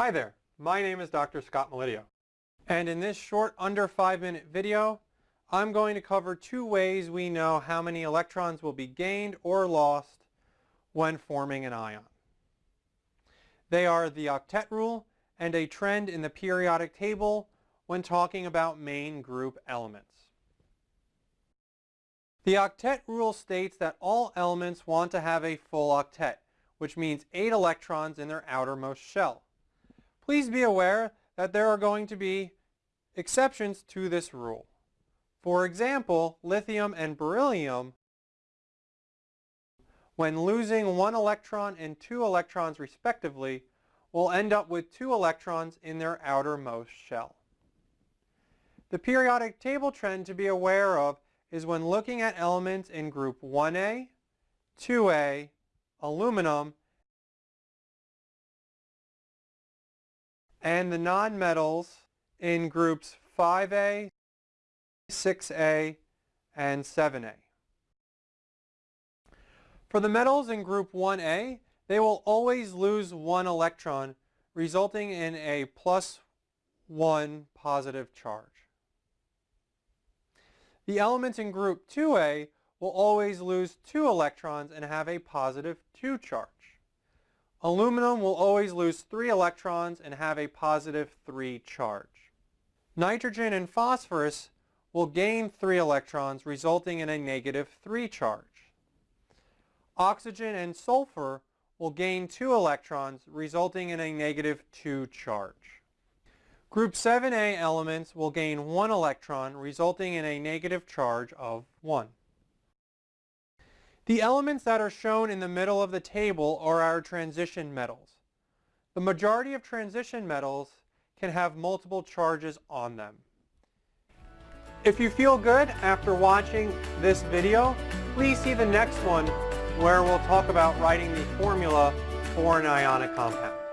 Hi there, my name is Dr. Scott Melidio. And in this short under five minute video, I'm going to cover two ways we know how many electrons will be gained or lost when forming an ion. They are the octet rule and a trend in the periodic table when talking about main group elements. The octet rule states that all elements want to have a full octet, which means 8 electrons in their outermost shell. Please be aware that there are going to be exceptions to this rule. For example, lithium and beryllium, when losing one electron and two electrons respectively, will end up with two electrons in their outermost shell. The periodic table trend to be aware of is when looking at elements in group 1A, 2A, aluminum, and the nonmetals in groups 5A, 6A, and 7A. For the metals in group 1A, they will always lose one electron, resulting in a plus 1 positive charge. The elements in group 2A will always lose two electrons and have a positive 2 charge. Aluminum will always lose 3 electrons and have a positive 3 charge. Nitrogen and phosphorus will gain 3 electrons resulting in a negative 3 charge. Oxygen and sulfur will gain 2 electrons resulting in a negative 2 charge. Group 7A elements will gain 1 electron resulting in a negative charge of 1. The elements that are shown in the middle of the table are our transition metals. The majority of transition metals can have multiple charges on them. If you feel good after watching this video, please see the next one where we'll talk about writing the formula for an ionic compound.